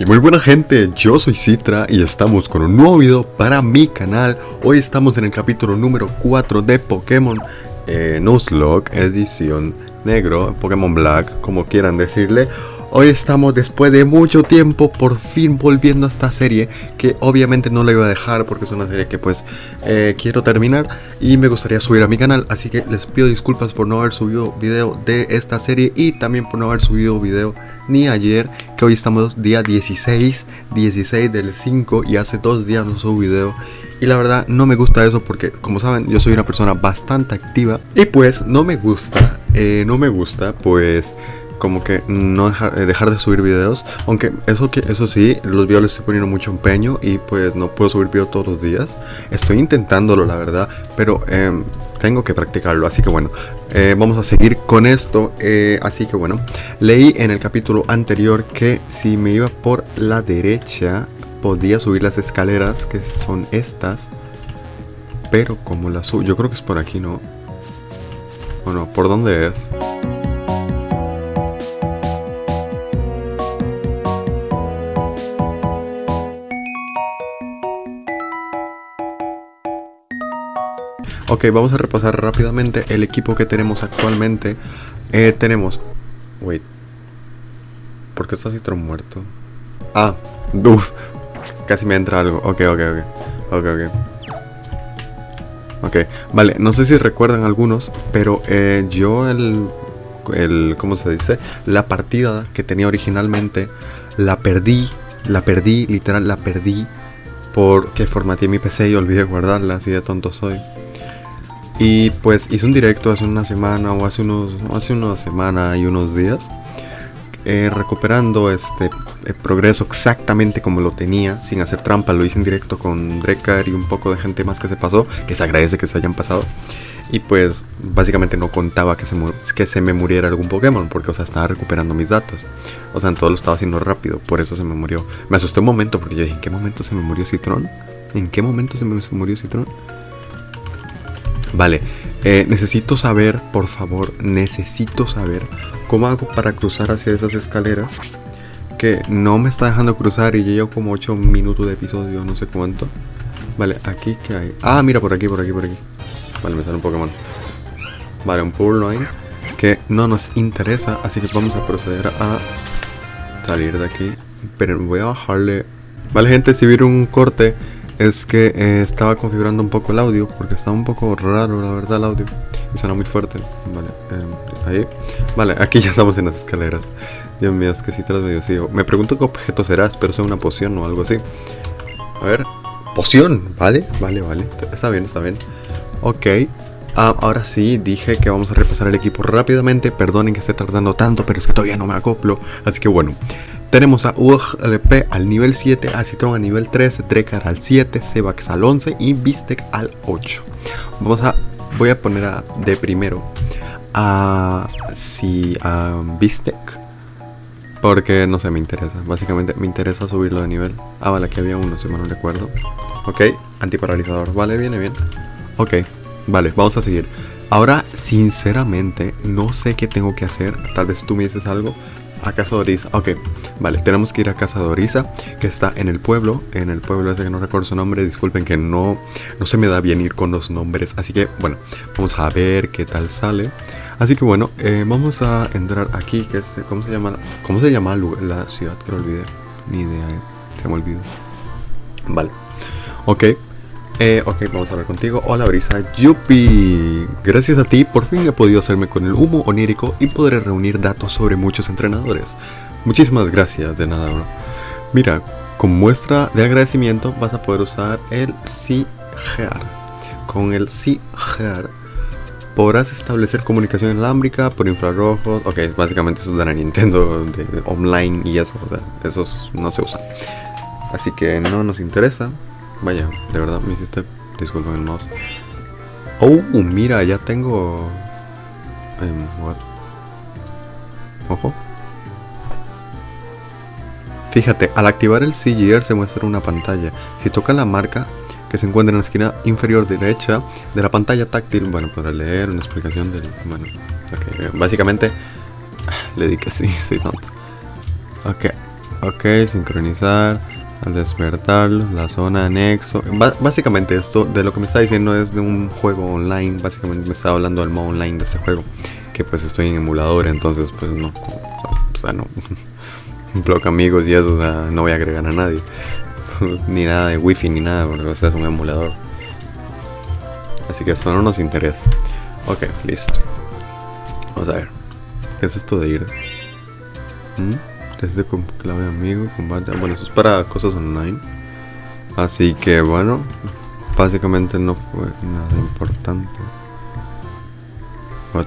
Y muy buena gente, yo soy Citra y estamos con un nuevo video para mi canal. Hoy estamos en el capítulo número 4 de Pokémon eh, Nuzlocke, edición negro, Pokémon Black, como quieran decirle Hoy estamos después de mucho tiempo por fin volviendo a esta serie que obviamente no la iba a dejar porque es una serie que pues eh, quiero terminar y me gustaría subir a mi canal. Así que les pido disculpas por no haber subido video de esta serie y también por no haber subido video ni ayer que hoy estamos día 16 16 del 5 y hace dos días no subo video. Y la verdad no me gusta eso porque como saben yo soy una persona bastante activa y pues no me gusta eh, no me gusta pues como que no eh, dejar, de subir videos. Aunque eso que eso sí, los videos les estoy poniendo mucho empeño y pues no puedo subir videos todos los días. Estoy intentándolo, la verdad, pero em, tengo que practicarlo. Así que bueno, eh, vamos a seguir con esto. Eh, así que bueno, leí en el capítulo anterior que si me iba por la derecha podía subir las escaleras que son estas. Pero como las subo, yo creo que es por aquí, ¿no? Bueno, ¿por dónde es? Ok, vamos a repasar rápidamente el equipo que tenemos actualmente. Eh, tenemos... Wait. ¿Por qué está Citron muerto? Ah, uff. Casi me entra algo. Ok, ok, ok. Ok, ok. Ok, vale, no sé si recuerdan algunos, pero eh, yo el, el, ¿cómo se dice? La partida que tenía originalmente, la perdí, la perdí, literal, la perdí porque formateé mi PC y olvidé guardarla, así de tonto soy. Y pues hice un directo hace una semana o hace unos hace una semana y unos días eh, recuperando este progreso exactamente como lo tenía, sin hacer trampa, lo hice en directo con Drekar y un poco de gente más que se pasó, que se agradece que se hayan pasado. Y pues básicamente no contaba que se, que se me muriera algún Pokémon, porque o sea, estaba recuperando mis datos. O sea, en todo lo estaba haciendo rápido, por eso se me murió. Me asusté un momento, porque yo dije, ¿en qué momento se me murió Citron? ¿En qué momento se me murió Citron? Vale, eh, necesito saber, por favor, necesito saber cómo hago para cruzar hacia esas escaleras. Que no me está dejando cruzar y llevo como 8 minutos de episodio, no sé cuánto. Vale, aquí que hay. Ah, mira, por aquí, por aquí, por aquí. Vale, me sale un Pokémon. Vale, un Purloin que no nos interesa, así que vamos a proceder a salir de aquí. Pero voy a bajarle. Vale, gente, si vieron un corte es que eh, estaba configurando un poco el audio porque estaba un poco raro la verdad el audio. Y suena muy fuerte. Vale em, ahí. Vale aquí ya estamos en las escaleras. Dios mío es que si te las medio sigo me pregunto qué objeto será espero sea una poción o algo así. A ver. Poción vale vale vale. Está bien está bien. Ok. Ah, ahora sí, dije que vamos a repasar el equipo rápidamente. Perdonen que esté tardando tanto, pero es que todavía no me acoplo. Así que bueno, tenemos a UGLP al nivel 7, a Citron al nivel 13, Drekar al 7, Sebax al 11 y Bistec al 8. Vamos a, voy a poner a, de primero a, si, a Bistec. Porque no sé, me interesa. Básicamente me interesa subirlo de nivel. Ah, vale, aquí había uno, si me no recuerdo. Ok, antiparalizador. Vale, viene bien. Ok, vale, vamos a seguir. Ahora, sinceramente, no sé qué tengo que hacer. Tal vez tú me dices algo. A Casa de Orisa. Ok, vale, tenemos que ir a Casa de Orisa, que está en el pueblo. En el pueblo ese que no recuerdo su nombre. Disculpen que no, no se me da bien ir con los nombres. Así que, bueno, vamos a ver qué tal sale. Así que bueno, eh, vamos a entrar aquí, que es, ¿cómo se llama? ¿Cómo se llama la ciudad? Que lo olvidé. Ni idea, eh. se me olvidó. Vale. Ok, eh, ok, vamos a hablar contigo. Hola Brisa, Yupi. Gracias a ti por fin he podido hacerme con el humo onírico y podré reunir datos sobre muchos entrenadores. Muchísimas gracias, de nada, bro. Mira, como muestra de agradecimiento vas a poder usar el SIGEAR. Con el SIGEAR podrás establecer comunicación inalámbrica por infrarrojos. Ok, básicamente eso de la Nintendo de online y eso, o sea, esos no se usan. Así que no nos interesa. Vaya, de verdad me hiciste. Disculpen el mouse. Oh, mira, ya tengo. Um, Ojo. Fíjate, al activar el CGR se muestra una pantalla. Si toca la marca que se encuentra en la esquina inferior derecha de la pantalla táctil, bueno, para leer una explicación del. Bueno, okay, básicamente le di que sí, soy tonto. Ok, Ok, sincronizar. Al despertarlo, la zona anexo. básicamente esto de lo que me está diciendo es de un juego online. Básicamente me está hablando del modo online de este juego. Que pues estoy en emulador, entonces pues no. O sea, no. Block amigos y eso, o sea, no voy a agregar a nadie. ni nada de wifi ni nada, porque o sea, es un emulador. Así que esto no nos interesa. Ok, listo. Vamos a ver. ¿Qué es esto de ir? ¿Mm? Desde con clave amigo, combate. Bueno, eso es para cosas online. Así que bueno, básicamente no fue nada importante. What?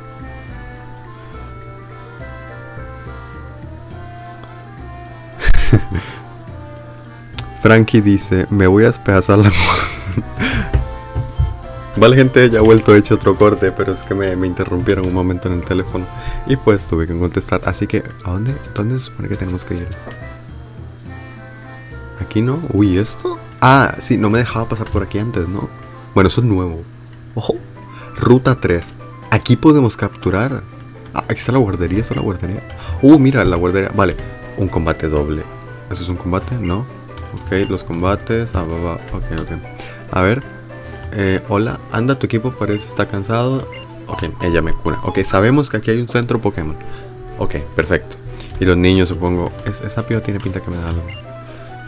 Frankie dice, me voy a despedazar la Vale gente, ya he vuelto, he hecho otro corte, pero es que me, interrumpieron un momento en el teléfono y pues tuve que contestar. Así que, ¿a dónde, dónde se supone que tenemos que ir? ¿Aquí no? Uy, ¿esto? Ah, sí, no me dejaba pasar por aquí antes, ¿no? Bueno, eso es nuevo. Ojo, ruta 3. Aquí podemos capturar. Ah, aquí está la guardería, está la guardería. Uh, mira, la guardería. Vale, un combate doble. ¿Eso es un combate? No. Ok, los combates. Ah, va, va. Ok, ok. A ver, eh, hola, anda, tu equipo parece está cansado. Ok, ella me cura. Ok, sabemos que aquí hay un centro Pokémon. Ok, perfecto. Y los niños, supongo. esa piba tiene pinta que me da algo.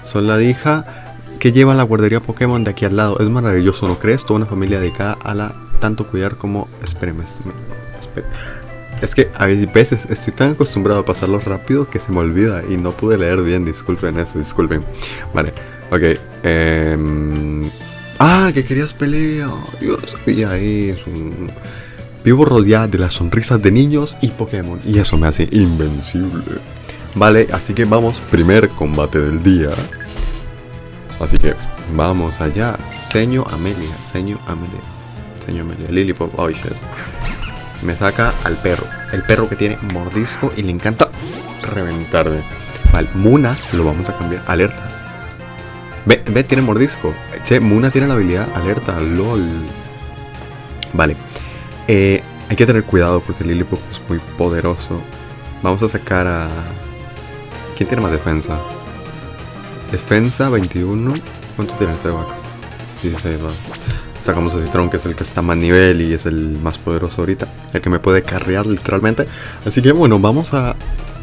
Son la hija que lleva la guardería Pokémon de aquí al lado. Es maravilloso, ¿no crees? Toda una familia dedicada a la tanto cuidar como. Espéreme. Es que a veces estoy tan acostumbrado a pasarlo rápido que se me olvida y no pude leer bien. Disculpen eso, disculpen. Vale, ok. Eh, Ah, que querías pelea. Yo no sabía eso. Vivo rodeado de las sonrisas de niños y Pokémon. Y eso me hace invencible. Vale, así que vamos. Primer combate del día. Así que vamos allá. Seño Amelia. Seño Amelia. Seño Amelia. Lillipop. Oh shit. Me saca al perro. El perro que tiene mordisco y le encanta reventarme. Vale, Muna lo vamos a cambiar. Alerta. Ve, ve, tiene mordisco. Che, Muna tiene la habilidad alerta, lol. Vale. Eh, hay que tener cuidado porque Lilliput es muy poderoso. Vamos a sacar a... ¿Quién tiene más defensa? Defensa 21. ¿Cuánto tiene el Sebax? 16, va. Sacamos a Citron, que es el que está más nivel y es el más poderoso ahorita. El que me puede carrear literalmente. Así que bueno, vamos a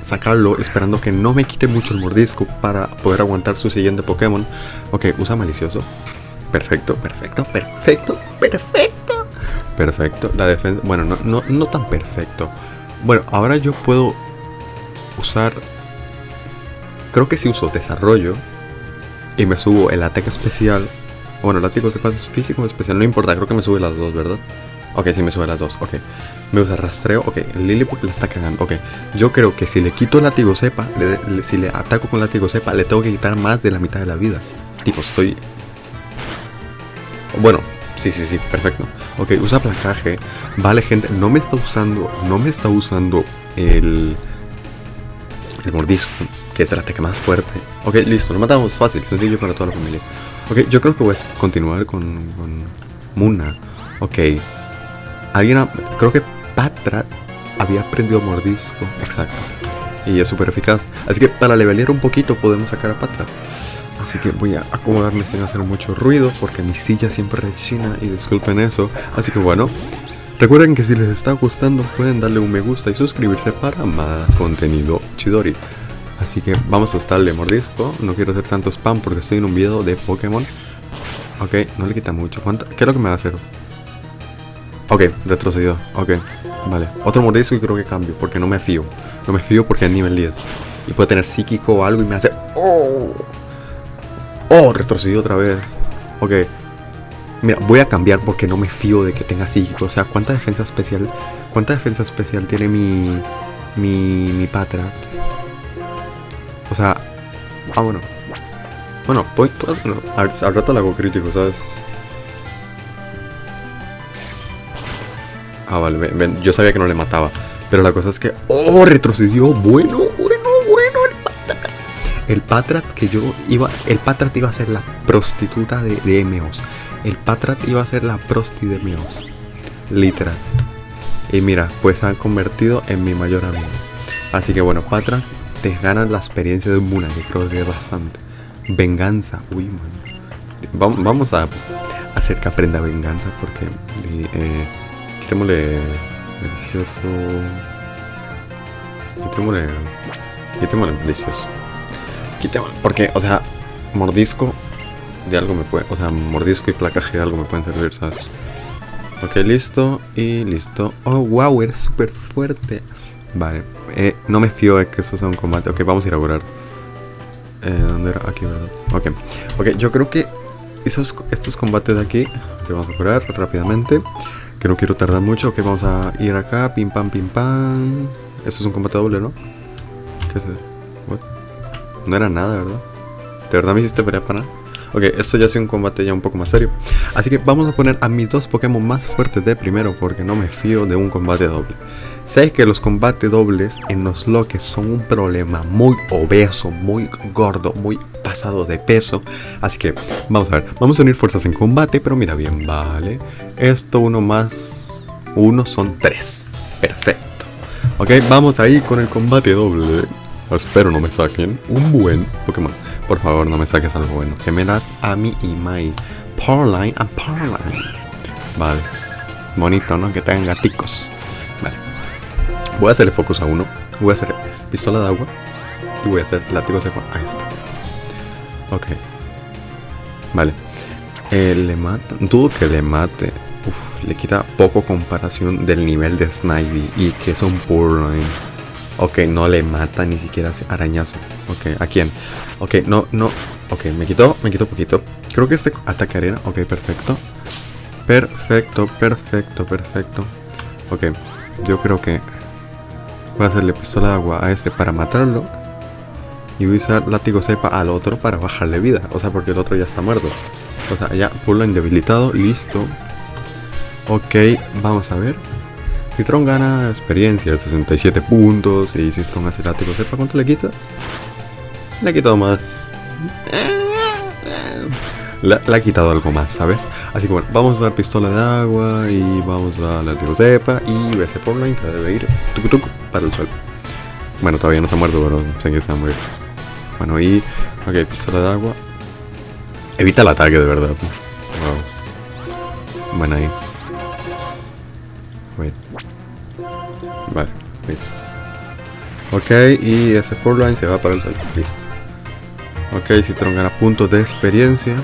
sacarlo esperando que no me quite mucho el mordisco para poder aguantar su siguiente Pokémon. Ok, usa malicioso. Perfecto, perfecto, perfecto, perfecto. Perfecto. La defensa... Bueno, no, no, no tan perfecto. Bueno, ahora yo puedo usar... Creo que si uso desarrollo y me subo el ataque especial... Bueno, el ataque físico o especial, no importa, creo que me sube las dos, ¿verdad? Ok, sí me sube las dos, ok. Me usa rastreo, ok. Lilliput le está cagando, ok. Yo creo que si le quito el látigo cepa, si le ataco con látigo cepa, le tengo que quitar más de la mitad de la vida. Tipo, estoy... Bueno, sí, sí, sí, perfecto. Ok, usa placaje. Vale, gente, no me está usando, no me está usando el... El mordisco, que es el ataque más fuerte. Ok, listo, lo matamos fácil, sencillo para toda la familia. Ok, yo creo que voy a continuar con, con Muna. Ok, Alguien, creo que Patrat había aprendido mordisco. Exacto. Y es súper eficaz. Así que para levelear un poquito podemos sacar a Patrat. Así que voy a acomodarme sin hacer mucho ruido porque mi silla siempre rechina y disculpen eso. Así que bueno, recuerden que si les está gustando pueden darle un me gusta y suscribirse para más contenido chidori. Así que vamos a estarle mordisco. No quiero hacer tanto spam porque estoy en un video de Pokémon. Ok, no le quita mucho. ¿Cuánto? ¿Qué es lo que me va a hacer? Ok, retrocedió. Ok, vale. Otro mordisco y creo que cambio, porque no me fío. No me fío porque es nivel 10. Y puede tener psíquico o algo y me hace... ¡Oh! ¡Oh! Retrocedió otra vez. Ok. Mira, voy a cambiar porque no me fío de que tenga psíquico. O sea, ¿cuánta defensa especial... ¿Cuánta defensa especial tiene mi... Mi... Mi patra? O sea... Ah, bueno. Bueno, voy... Al, al rato le hago crítico, ¿sabes? Ah, vale, yo sabía que no le mataba. Pero la cosa es que... ¡Oh! Retrocedió. Bueno, bueno, bueno. El Patrat. El Patrat que yo iba... El Patrat iba a ser la prostituta de, de Emeos. El Patrat iba a ser la prosti de Emeos. Literal. Y mira, pues se han convertido en mi mayor amigo. Así que bueno, Patrat te ganas la experiencia de Muna, que creo que es bastante. Venganza, uy, man. Vamos a hacer que aprenda venganza porque eh, quitémosle delicioso. Quitémosle. Quitémosle delicioso. Quitémosle. Porque, o sea, mordisco de algo me puede. O sea, mordisco y placaje de algo me pueden servir, ¿sabes? Ok, listo. Y listo. Oh, wow, eres súper fuerte. Vale. Eh, no me fío de que eso sea un combate. Ok, vamos a ir a curar. Eh, ¿Dónde era? Aquí, ¿verdad? Ok. Ok, yo creo que esos, estos combates de aquí, que vamos a curar rápidamente. Que no quiero tardar mucho. Ok, vamos a ir acá. Pim pam, pim pam. Esto es un combate doble, ¿no? ¿Qué es eso? No era nada, ¿verdad? ¿De verdad me hiciste pelear para nada? Ok, esto ya es un combate ya un poco más serio. Así que vamos a poner a mis dos Pokémon más fuertes de primero porque no me fío de un combate doble. Sé que los combates dobles en los loques son un problema muy obeso, muy gordo, muy pasado de peso. Así que vamos a ver, vamos a unir fuerzas en combate, pero mira bien, vale. Esto uno más uno son tres. Perfecto. Ok, vamos ahí con el combate doble. Espero no me saquen un buen Pokémon. Por favor, no me saques algo bueno. Gemelas Ami y Mai. Powerline and Powerline. Vale. Bonito, ¿no? Que tengan gaticos. Voy a hacerle focus a uno. Voy a hacer pistola de agua. Y voy a hacer látigo de agua. Ahí está. Ok. Vale. Eh, le mata. Dudo que le mate. Uf, le quita poco comparación del nivel de Snivy. Y que es un Powerline. Ok, no le mata ni siquiera hace arañazo. Ok, ¿a quién? Ok, no, no. Ok, me quitó, me quitó poquito. Creo que este ataque arena. Ok, perfecto. Perfecto, perfecto, perfecto. Ok, yo creo que voy a hacerle pistola de agua a este para matarlo. Y voy a usar látigo cepa al otro para bajarle vida. O sea, porque el otro ya está muerto. O sea, ya pulo debilitado. Listo. Ok, vamos a ver. Citron gana experiencia, 67 puntos. Y Citron hace látigo cepa, ¿cuánto le quitas? Le ha quitado más. Le, ha quitado algo más, ¿sabes? Así que bueno, vamos a dar pistola de agua y vamos a la cepa y ese Portline que debe ir tucu para el suelo. Bueno, todavía no se ha muerto, pero sé que se va a morir. Bueno, y. Ok, pistola de agua. Evita el ataque, de verdad. Wow. Bueno, ahí. Wait. Vale, listo. Ok, y ese Portline se va para el suelo. Listo. Ok, Citron gana puntos de experiencia.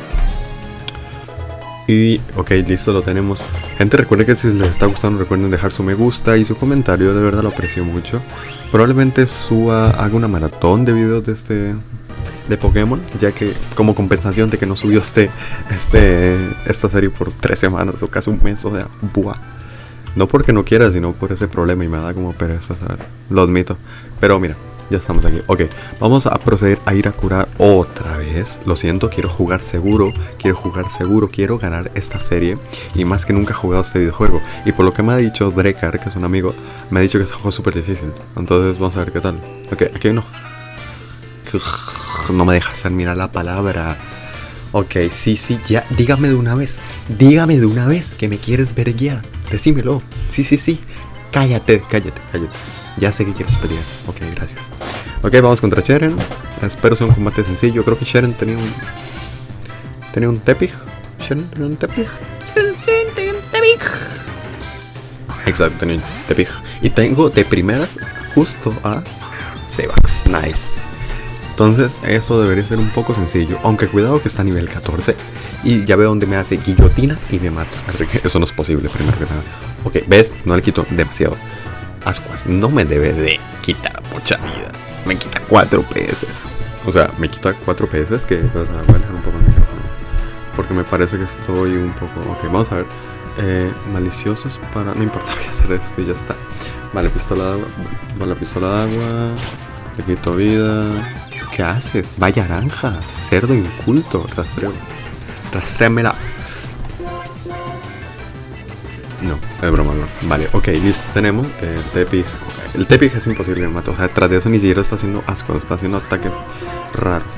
Y ok, listo, lo tenemos. Gente, recuerden que si les está gustando, recuerden dejar su me gusta y su comentario, de verdad lo aprecio mucho. Probablemente suba, haga una maratón de videos de este de Pokémon, ya que como compensación de que no subió este, este, esta serie por tres semanas o casi un mes, o sea, buah. No porque no quiera, sino por ese problema y me da como pereza, ¿sabes? Lo admito. Pero mira, ya estamos aquí. Ok, vamos a proceder a ir a curar otra vez. Lo siento, quiero jugar seguro. Quiero jugar seguro. Quiero ganar esta serie. Y más que nunca he jugado este videojuego. Y por lo que me ha dicho Drekar, que es un amigo, me ha dicho que este juego es súper difícil. Entonces vamos a ver qué tal. Ok, aquí hay uno. No me dejas terminar la palabra. Ok, sí, sí, ya. Dígame de una vez. Dígame de una vez que me quieres ver guiar. Decímelo. Sí, sí, sí. Cállate, cállate, cállate. Ya sé que quieres pelear. Ok, gracias. Ok, vamos contra Sharon. Espero sea un combate sencillo. Creo que Sharon tenía un. Tenía un Tepig. Sharon tenía un Tepig. Sharon tenía un Tepig. Exacto, tenía un Tepig. Y tengo de primeras justo a Sebax. Nice. Entonces, eso debería ser un poco sencillo. Aunque cuidado que está a nivel 14. Y ya veo donde me hace guillotina y me mata. Así que eso no es posible, primero que nada. Ok, ves, no le quito demasiado. Ascuas no me debe de quitar mucha vida. Me quita 4 PS. O sea, me quita 4 PS que voy a dejar un poco el micrófono. Porque me parece que estoy un poco... Ok, vamos a ver. Eh, maliciosos para... No importa, voy a hacer esto y ya está. Vale, pistola de agua. Vale, pistola de agua. Le quito vida. ¿Qué haces? Vaya naranja. Cerdo inculto. Rastreo. Rastréamela. Es broma, no. Vale, ok, listo. Tenemos el Tepig. El Tepig es imposible de matar. O sea, tras de eso ni siquiera está haciendo asco, está haciendo ataques raros.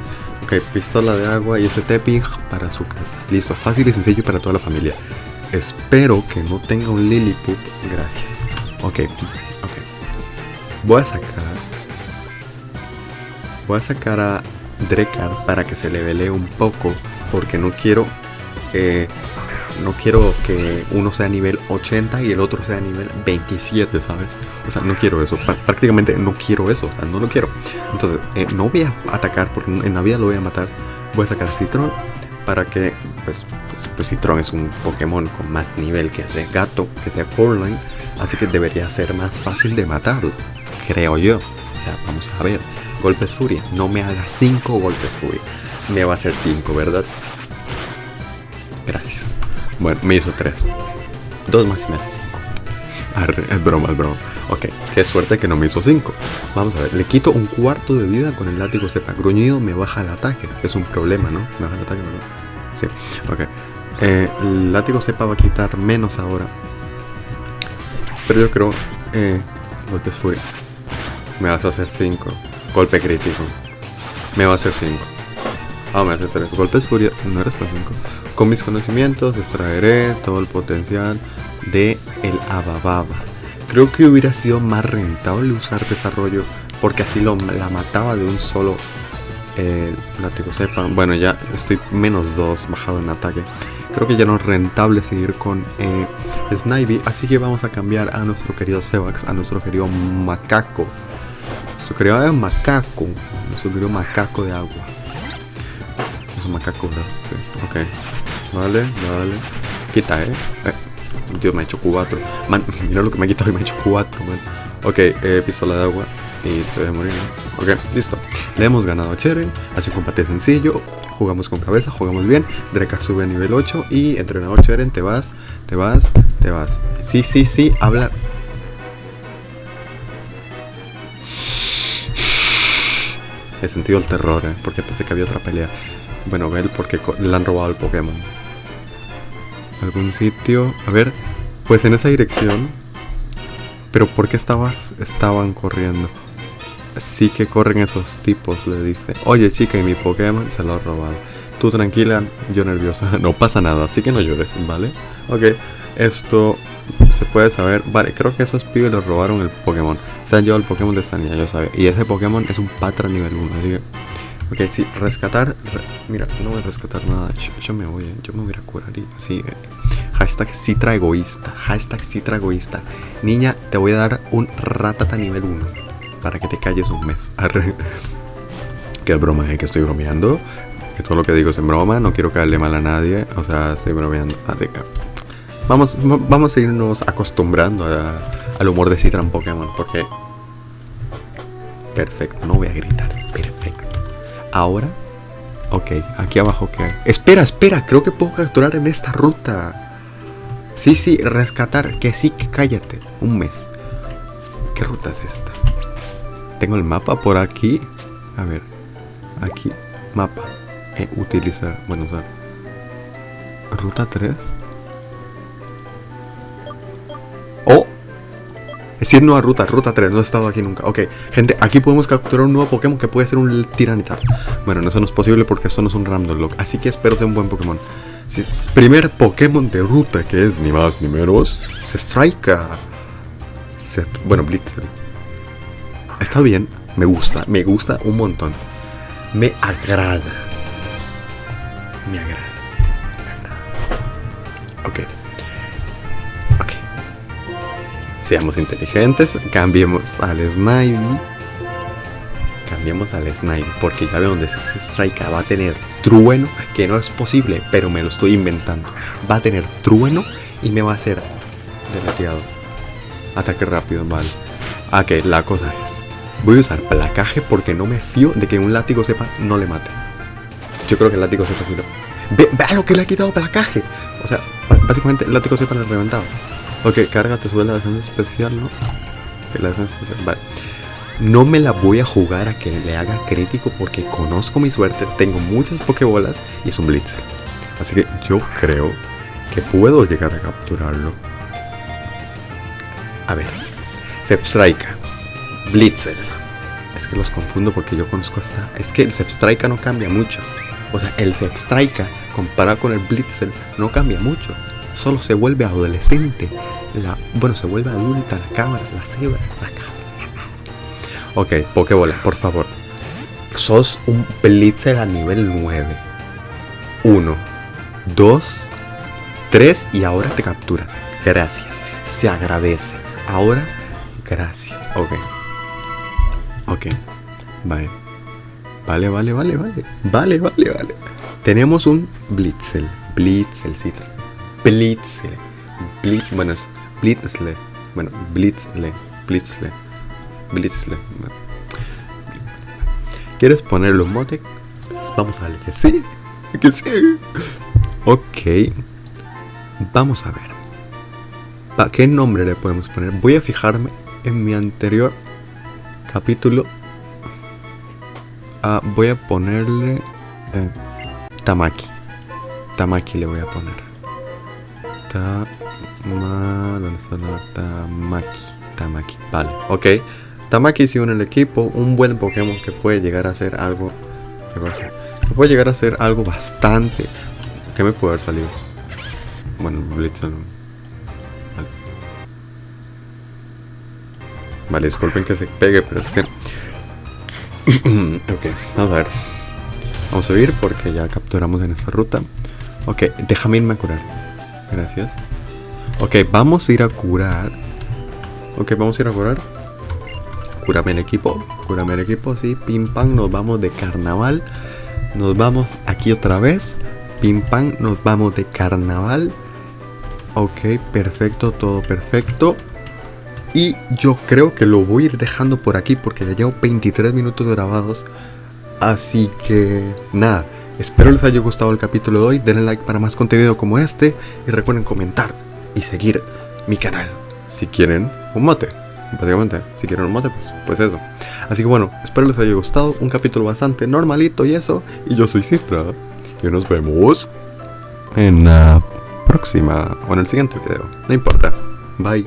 Ok, pistola de agua y este Tepig para su casa. Listo, fácil y sencillo para toda la familia. Espero que no tenga un Lilliput. Gracias. Ok, ok. Voy a sacar voy a sacar a Drekar para que se levele un poco. Porque no quiero. Eh, no quiero que uno sea nivel 80 y el otro sea nivel 27, ¿sabes? O sea, no quiero eso. prácticamente no quiero eso. O sea, no lo quiero. Entonces, eh, no voy a atacar porque en la vida lo voy a matar. Voy a sacar Citron para que, pues, pues, pues Citron es un Pokémon con más nivel que ese gato, que sea Coraline. Así que debería ser más fácil de matarlo. Creo yo. O sea, vamos a ver. Golpes Furia. No me haga 5 golpes Furia. Me va a hacer 5, ¿verdad? Gracias. Bueno, me hizo 3. Dos más y me hace 5. Es broma, es broma. Ok, qué suerte que no me hizo 5. Vamos a ver, le quito un cuarto de vida con el látigo cepa. Gruñido me baja el ataque. Es un problema, ¿no? Me baja el ataque, ¿verdad? Sí, ok. Eh, el látigo cepa va a quitar menos ahora. Pero yo creo... Eh, golpes furia. Me vas a hacer 5. Golpe crítico. Me va a hacer 5. Ah, me hace 3. Golpes furia. No eres 5. Con mis conocimientos extraeré todo el potencial de el Abababa. Creo que hubiera sido más rentable usar desarrollo porque así lo, la mataba de un solo eh, látigo. Bueno, ya estoy menos 2 bajado en ataque. Creo que ya no es rentable seguir con eh, Snivy, así que vamos a cambiar a nuestro querido Sevax, a nuestro querido Macaco. Nuestro querido Macaco, nuestro querido Macaco de agua. Es un macaco, ¿verdad? Sí, ok. Vale, vale. Quita, ¿eh? eh Dios, me ha hecho 4. Man, mira lo que me ha quitado y me ha hecho 4, man. Ok, eh, pistola de agua. Y te voy a morir. Ok, listo. Le hemos ganado a Cheren. Hace un combate sencillo. Jugamos con cabeza, jugamos bien. Drekar sube a nivel 8. Y entrenador Cheren, te vas, te vas, te vas. Sí, sí, sí, habla. He sentido el terror, ¿eh? Porque pensé que había otra pelea. Bueno, Bell, porque le han robado el Pokémon algún sitio. A ver, pues en esa dirección. Pero ¿por qué estabas, estaban corriendo? Sí que corren esos tipos, le dice. Oye chica, y mi Pokémon se lo ha robado. Tú tranquila, yo nerviosa. No pasa nada, así que no llores, ¿vale? Ok, esto se puede saber. Vale, creo que esos pibes les robaron el Pokémon. Se han llevado el Pokémon de Sania, yo sabía. Y ese Pokémon es un Patra nivel 1, así Ok, sí, rescatar. mira, no voy a rescatar nada. Yo, me voy, yo me voy a curar. Eh, hashtag citra egoísta. Hashtag citra egoísta. Niña, te voy a dar un ratata nivel 1. Para que te calles un mes. Qué broma, eh, que estoy bromeando. Que todo lo que digo es en broma. No quiero caerle mal a nadie. O sea, estoy bromeando. Así que. Vamos, vamos a irnos acostumbrando al humor de Citra en Pokémon. Porque. Perfecto, no voy a gritar. Perfecto. Ahora, ok, aquí abajo que hay. Espera, espera, creo que puedo capturar en esta ruta. Sí, sí, rescatar, que sí, que cállate. Un mes. ¿Qué ruta es esta? Tengo el mapa por aquí. A ver, aquí, mapa. Eh, utilizar, bueno, usar. Ruta 3. Es decir, nueva ruta, ruta 3, no he estado aquí nunca. Ok, gente, aquí podemos capturar un nuevo Pokémon que puede ser un Tiranitar. Bueno, eso no es posible porque eso no es un Random Lock. Así que espero sea un buen Pokémon. primer Pokémon de ruta que es ni más ni menos. Se Strike. bueno, Blitzel. Está bien, me gusta, me gusta un montón. Me agrada. Me agrada. Ok. Seamos inteligentes, cambiemos al Snivy. Cambiemos al Snivy, porque ya veo donde ese Strike va a tener trueno, que no es posible, pero me lo estoy inventando. Va a tener trueno y me va a hacer deleteado. Ataque rápido, vale. Ok, la cosa es, voy a usar placaje porque no me fío de que un látigo sepa no le mate. Yo creo que el látigo sepa si lo... Ve, vea lo que le ha quitado placaje. O sea, básicamente el látigo sepa le ha reventado. Ok, carga, te sube la defensa especial, ¿no? la defensa especial, vale. No me la voy a jugar a que le haga crítico porque conozco mi suerte, tengo muchas pokebolas y es un blitzer. Así que yo creo que puedo llegar a capturarlo. A ver, Zepstrika, Blitzer. Es que los confundo porque yo conozco hasta... Es que el Zepstrika no cambia mucho. O sea, el Zepstrika comparado con el Blitzer no cambia mucho solo se vuelve adolescente. Bueno, se vuelve adulta la cámara, la cebra, la cámara. Ok, Pokébola, por favor. sos un blitzer a nivel 9. 1, 2, 3 y ahora te capturas. Gracias. Se agradece. Ahora, gracias. Ok. Ok. Vale. Vale, vale, vale, vale. Vale, vale, vale. Tenemos un Blitzel. Blitzel, sí. Blitzel. Blitz, bueno, es Blitzle. Bueno, Blitzle. Blitzle. Blitzle. ¿Quieres ponerlo en mote? Vamos a darle que sí. Que sí. Ok. Vamos a ver. ¿Para qué nombre le podemos poner? Voy a fijarme en mi anterior capítulo. Ah, voy a ponerle eh, Tamaki. Tamaki le voy a poner. Tama, ¿dónde está Tamaki? Tamaki, vale, ok. Tamaki si en el equipo, un buen Pokémon que puede llegar a ser algo. ¿Qué pasa? Que puede llegar a ser algo bastante. ¿Qué me puede haber salido? Bueno, Blitzon. Vale. Vale, disculpen que se pegue, pero es que. ok, vamos a ver. Vamos a ir porque ya capturamos en esta ruta. Ok, déjame irme a curar. Gracias. Ok, vamos a ir a curar. Ok, vamos a ir a curar. Cúrame el equipo. Cúrame el equipo, sí. Pim pam, nos vamos de carnaval. Nos vamos aquí otra vez. Pim pam, nos vamos de carnaval. Ok, perfecto, todo perfecto. Y yo creo que lo voy a ir dejando por aquí porque ya llevo 23 minutos grabados. Así que nada, espero les haya gustado el capítulo de hoy. Denle like para más contenido como este. Y recuerden comentar y seguir mi canal. Si quieren un mote, básicamente. Si quieren un mote, pues, pues eso. Así que bueno, espero les haya gustado. Un capítulo bastante normalito y eso. Y yo soy Cifra. Y nos vemos en la próxima o en el siguiente video. No importa. Bye.